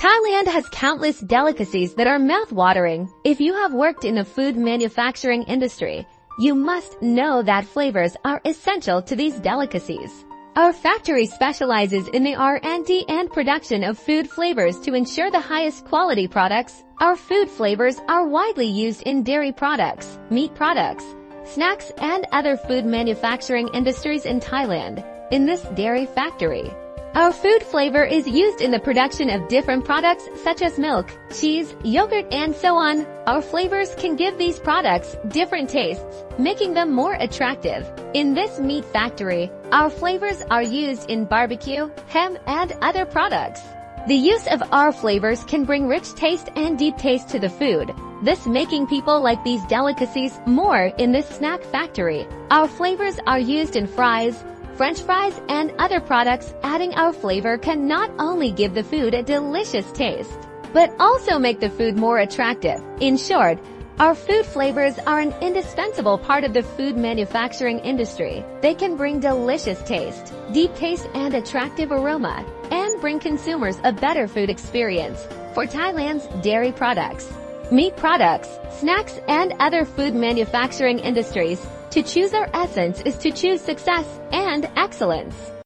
Thailand has countless delicacies that are mouth-watering. If you have worked in the food manufacturing industry, you must know that flavors are essential to these delicacies. Our factory specializes in the R&D and production of food flavors to ensure the highest quality products. Our food flavors are widely used in dairy products, meat products, snacks, and other food manufacturing industries in Thailand. In this dairy factory, our food flavor is used in the production of different products such as milk, cheese, yogurt, and so on. Our flavors can give these products different tastes, making them more attractive. In this meat factory, our flavors are used in barbecue, ham, and other products. The use of our flavors can bring rich taste and deep taste to the food, this making people like these delicacies more in this snack factory. Our flavors are used in fries, french fries, and other products, adding our flavor can not only give the food a delicious taste, but also make the food more attractive. In short, our food flavors are an indispensable part of the food manufacturing industry. They can bring delicious taste, deep taste and attractive aroma, and bring consumers a better food experience. For Thailand's dairy products, meat products, snacks, and other food manufacturing industries, to choose our essence is to choose success and excellence.